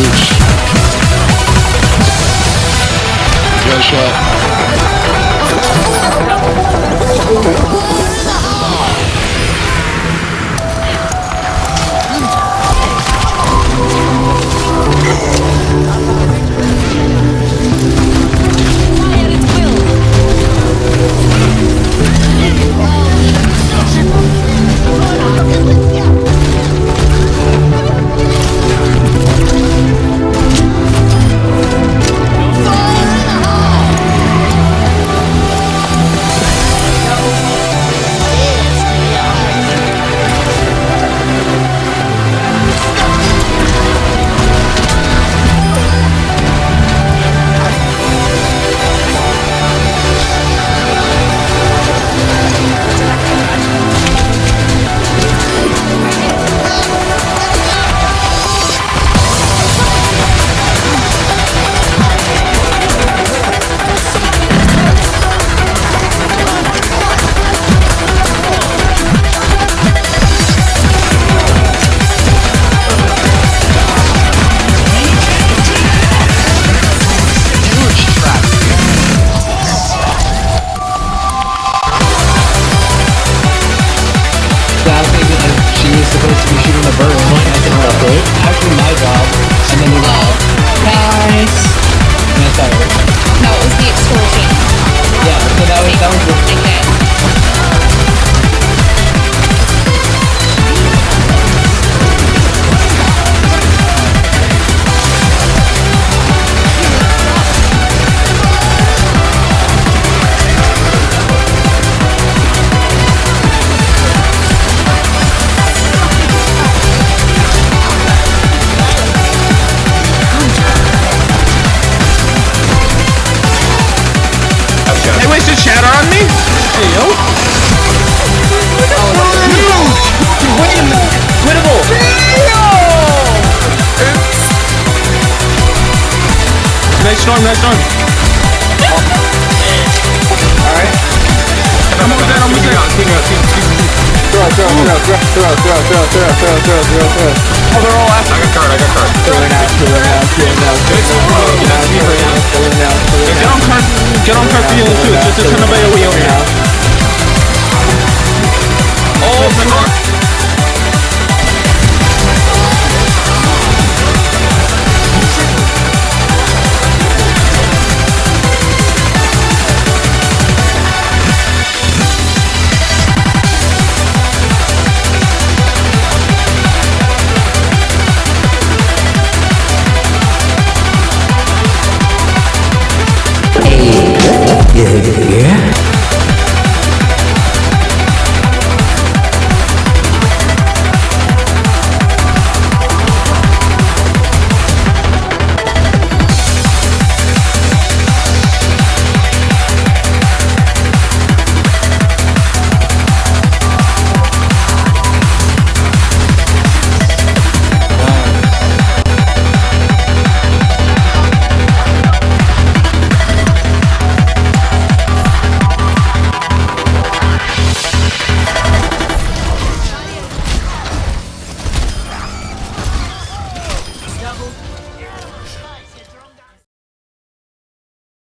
Beach. Gunshot. Storm, nice storm. Alright. I'm almost dead, almost dead. Throw it, throw it, throw it, throw it, throw it, throw it, throw it, throw it, throw it, throw it, throw it. Oh, they're all after. I got card, I got card. Kill it now, kill it now, kill it now, kill it now, kill it Get on card, get on card for healing too. Just a ton of AoE over here. Yeah.